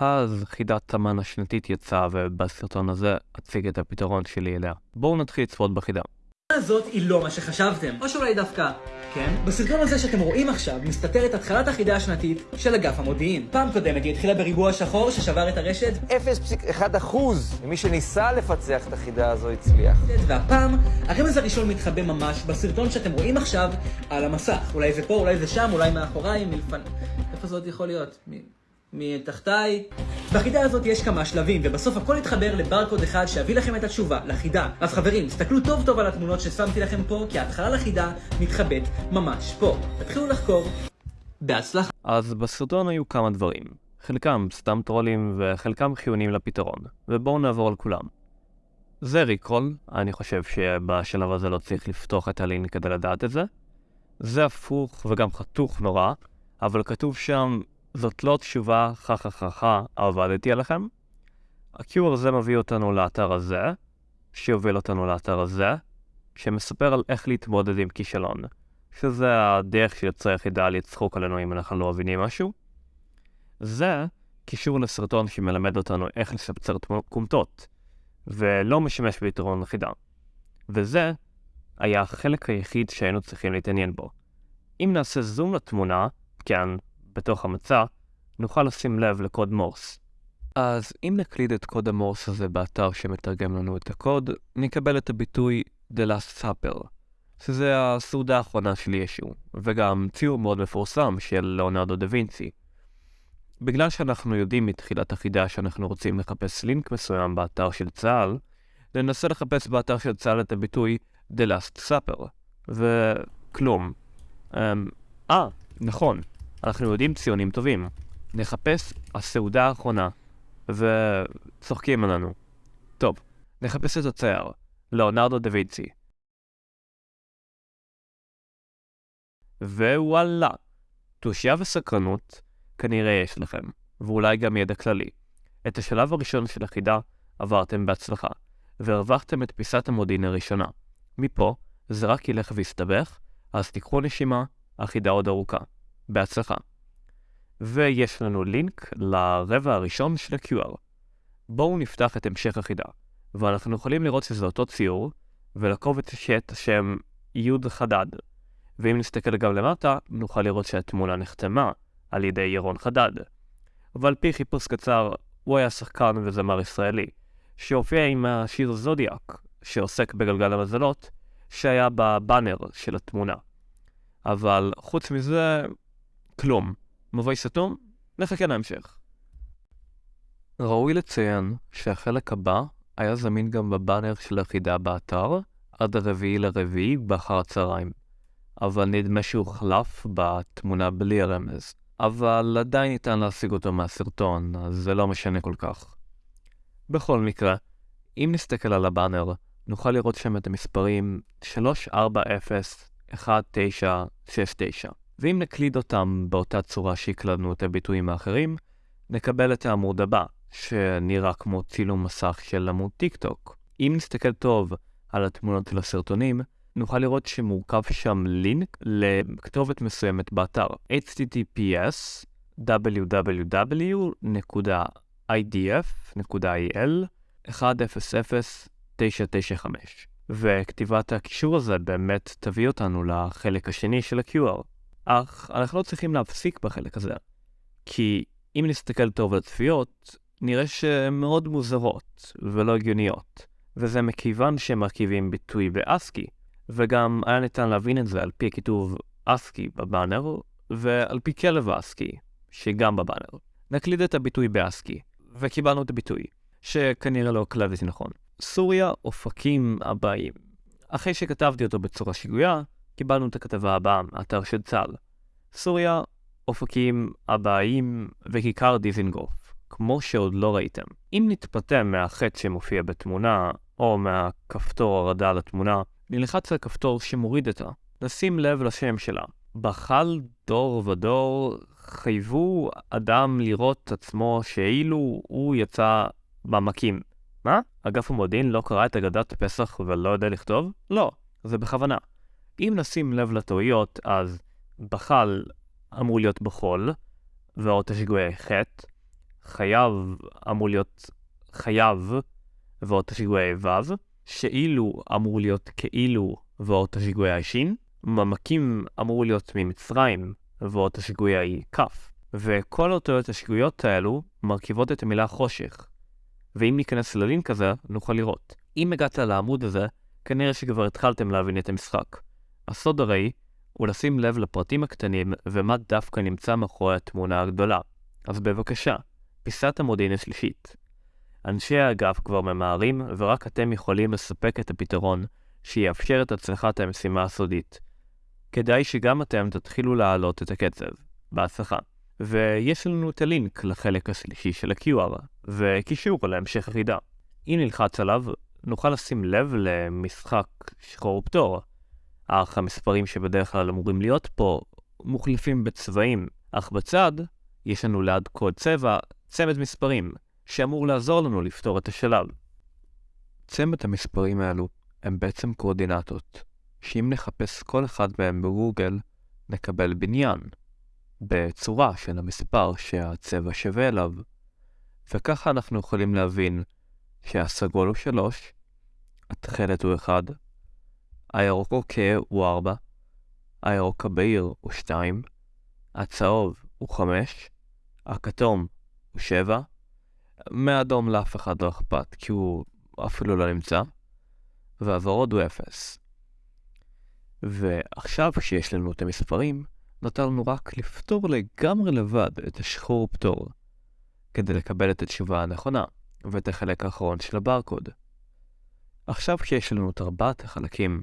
אז חידת המן השנתית יצאה, ובסרטון הזה אציג את הפתרון שלי אליה. בואו נתחיל לצפות בחידה. הזאת היא לא מה שחשבתם, או שאולי דווקא כן? בסרטון הזה שאתם רואים עכשיו מסתתרת התחלת החידה השנתית של אגף המודיעין. פעם קודמת היא התחילה בריבוע שחור ששבר את הרשת 0.1% ממי שניסה לפצח את החידה הזו הצליח. והפעם הרמז הראשון מתחבא ממש בסרטון שאתם רואים עכשיו על המסך. אולי זה פה, אולי זה שם, אולי מאחוריי, מלפני... איפה זה עוד יכול להיות? מ... מתחתיי. בחידה הזאת יש כמה שלבים, ובסוף הכל יתחבר לברקוד אחד שיביא לכם את התשובה לחידה. אז חברים, תסתכלו טוב טוב על התמונות ששמתי לכם פה, כי ההתחלה לחידה מתחבאת ממש פה. תתחילו לחקור. בהצלחה. אז בסרטון היו כמה דברים. חלקם סתם טרולים וחלקם חיוניים לפתרון, ובואו נעבור על כולם. זה ריקרול, אני חושב שבשלב הזה לא צריך לפתוח את הלינק כדי לדעת את זה. זה הפוך וגם חתוך נורא, אבל כתוב שם זאת לא תשובה חכככה, עבדתי עליכם. ה-QR הזה מביא אותנו לאתר הזה, שיוביל אותנו לאתר הזה, שמספר על איך להתמודד עם כישלון, שזה הדרך של יוצרי יחידה לצחוק עלינו אם אנחנו לא מבינים משהו. זה קישור לסרטון שמלמד אותנו איך לשפצר קומטות, ולא משמש ביתרון חידה. וזה היה החלק היחיד שהיינו צריכים להתעניין בו. אם נעשה זום לתמונה, כן, בתוך המצע, נוכל לשים לב לקוד מורס. אז אם נקליד את קוד המורס הזה באתר שמתרגם לנו את הקוד, נקבל את הביטוי The Last Supper, שזה הסעודה האחרונה של ישו, וגם ציור מאוד מפורסם של לאונרדו דה וינצי. בגלל שאנחנו יודעים מתחילת החידה שאנחנו רוצים לחפש לינק מסוים באתר של צה"ל, ננסה לחפש באתר של צה"ל את הביטוי The Last Supper, וכלום. אמ, אה, נכון, אנחנו יודעים ציונים טובים. נחפש הסעודה האחרונה, וצוחקים עלינו. טוב, נחפש את הצייר, לאונרדו דה וינצי. ווואלה, תושייה וסקרנות כנראה יש לכם, ואולי גם ידע כללי. את השלב הראשון של החידה עברתם בהצלחה, והרווחתם את פיסת המודיעין הראשונה. מפה, זה רק ילך ויסתבך, אז תיקחו נשימה, החידה עוד ארוכה. בהצלחה. ויש לנו לינק לרבע הראשון של ה-QR. בואו נפתח את המשך החידה, ואנחנו יכולים לראות שזה אותו ציור, ולקובץ יש את השם י' חדד. ואם נסתכל גם למטה, נוכל לראות שהתמונה נחתמה על ידי ירון חדד. ועל פי חיפוש קצר, הוא היה שחקן וזמר ישראלי, שהופיע עם השיר זודיאק, שעוסק בגלגל המזלות, שהיה בבאנר של התמונה. אבל חוץ מזה, כלום. מבוי סתום? נחכה להמשך. ראוי לציין שהחלק הבא היה זמין גם בבאנר של החידה באתר עד הרביעי לרביעי באחר הצהריים, אבל נדמה שהוא חלף בתמונה בלי הרמז. אבל עדיין ניתן להשיג אותו מהסרטון, אז זה לא משנה כל כך. בכל מקרה, אם נסתכל על הבאנר, נוכל לראות שם את המספרים 3401969. ואם נקליד אותם באותה צורה שהקלדנו את הביטויים האחרים, נקבל את העמוד הבא, שנראה כמו צילום מסך של עמוד טיק טוק. אם נסתכל טוב על התמונות של הסרטונים, נוכל לראות שמורכב שם לינק לכתובת מסוימת באתר https www.idf.il 100995 וכתיבת הקישור הזה באמת תביא אותנו לחלק השני של ה-QR. אך אנחנו לא צריכים להפסיק בחלק הזה, כי אם נסתכל טוב על הצפיות, נראה שהן מאוד מוזרות ולא הגיוניות, וזה מכיוון שהם מרכיבים ביטוי באסקי, וגם היה ניתן להבין את זה על פי הכיתוב אסקי בבאנר, ועל פי כלב האסקי, שגם בבאנר. נקליד את הביטוי באסקי, וקיבלנו את הביטוי, שכנראה לא הקלדתי נכון. סוריה, אופקים הבאים. אחרי שכתבתי אותו בצורה שגויה, קיבלנו את הכתבה הבאה מאתר של צה"ל. סוריה, אופקים, הבאים וכיכר דיזינגוף, כמו שעוד לא ראיתם. אם נתפתה מהחטא שמופיע בתמונה, או מהכפתור הורדה לתמונה, נלחץ על כפתור שמוריד אותה. נשים לב לשם שלה. בחל דור ודור חייבו אדם לראות עצמו שאילו הוא יצא במקים. מה? אגף המודיעין לא קרא את אגדת פסח ולא יודע לכתוב? לא, זה בכוונה. אם נשים לב לטעויות, אז בחל אמור להיות בחול, והאות השגויה חטא, חייב אמור להיות חייב ועוד שיגועי ו', שאילו אמור להיות כאילו ועוד שיגועי שין, ממקים אמור להיות ממצרים ועוד שיגועי כ', וכל אותיות השיגויות האלו מרכיבות את המילה חושך. ואם ניכנס ללינק הזה, נוכל לראות. אם הגעת לעמוד הזה, כנראה שכבר התחלתם להבין את המשחק. הסוד הרי הוא לשים לב לפרטים הקטנים ומה דווקא נמצא מאחורי התמונה הגדולה. אז בבקשה, פיסת המודיעין השלישית. אנשי האגף כבר ממהרים, ורק אתם יכולים לספק את הפתרון שיאפשר את הצלחת המשימה הסודית. כדאי שגם אתם תתחילו להעלות את הקצב. בהצלחה. ויש לנו את הלינק לחלק השלישי של ה-QR, וקישור להמשך החידה. אם נלחץ עליו, נוכל לשים לב למשחק שחור ופטור. אך המספרים שבדרך כלל אמורים להיות פה מוחלפים בצבעים, אך בצד יש לנו ליד קוד צבע צמד מספרים, שאמור לעזור לנו לפתור את השלב. צמד המספרים האלו הם בעצם קואורדינטות, שאם נחפש כל אחד מהם בגוגל, נקבל בניין, בצורה של המספר שהצבע שווה אליו, וככה אנחנו יכולים להבין שהסגול הוא 3, התכלת הוא 1, הירוק אוקיי הוא 4, הירוק הבהיר הוא 2, הצהוב הוא 5, הכתום הוא 7, מהאדום לאף אחד לא אכפת כי הוא אפילו לא נמצא, והוורוד הוא 0. ועכשיו כשיש לנו את המספרים, נותר לנו רק לפתור לגמרי לבד את השחור פתור, כדי לקבל את התשובה הנכונה ואת החלק האחרון של הברקוד. עכשיו כשיש לנו את ארבעת החלקים,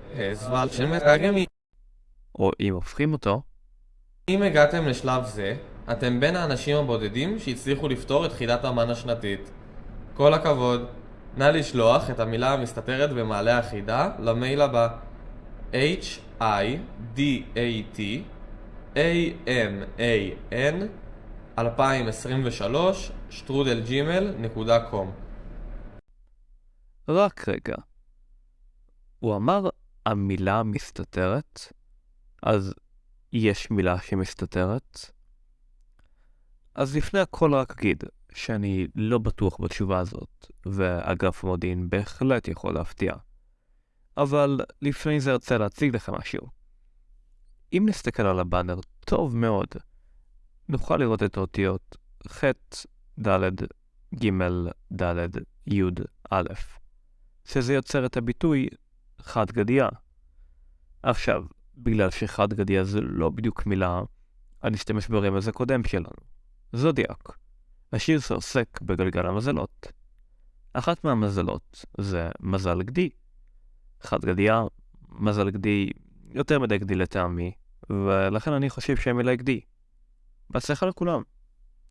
או אם הופכים אותו, אם הגעתם לשלב זה, אתם בין האנשים הבודדים שהצליחו לפתור את חידת המן השנתית. כל הכבוד. נא לשלוח את המילה המסתתרת במעלה החידה למייל הבא h i d a t a m a n 2023 שטרודלג'ימל.com רק רגע. הוא אמר המילה מסתתרת, אז יש מילה שמסתתרת? אז לפני הכל רק אגיד שאני לא בטוח בתשובה הזאת, ואגף המודיעין בהחלט יכול להפתיע. אבל לפני זה ארצה להציג לך משהו. אם נסתכל על הבאנר טוב מאוד, נוכל לראות את האותיות ח', ד', ג', ד', י', א', שזה יוצר את הביטוי חד גדיה. עכשיו, בגלל שחד גדיה זה לא בדיוק מילה, אני אשתמש ברמז הקודם שלנו, זודיאק. השיר שעוסק בגלגל המזלות. אחת מהמזלות זה מזל גדי. חד גדיה, מזל גדי, יותר מדי גדי לטעמי, ולכן אני חושב שהמילה גדי. בהצלחה לכולם.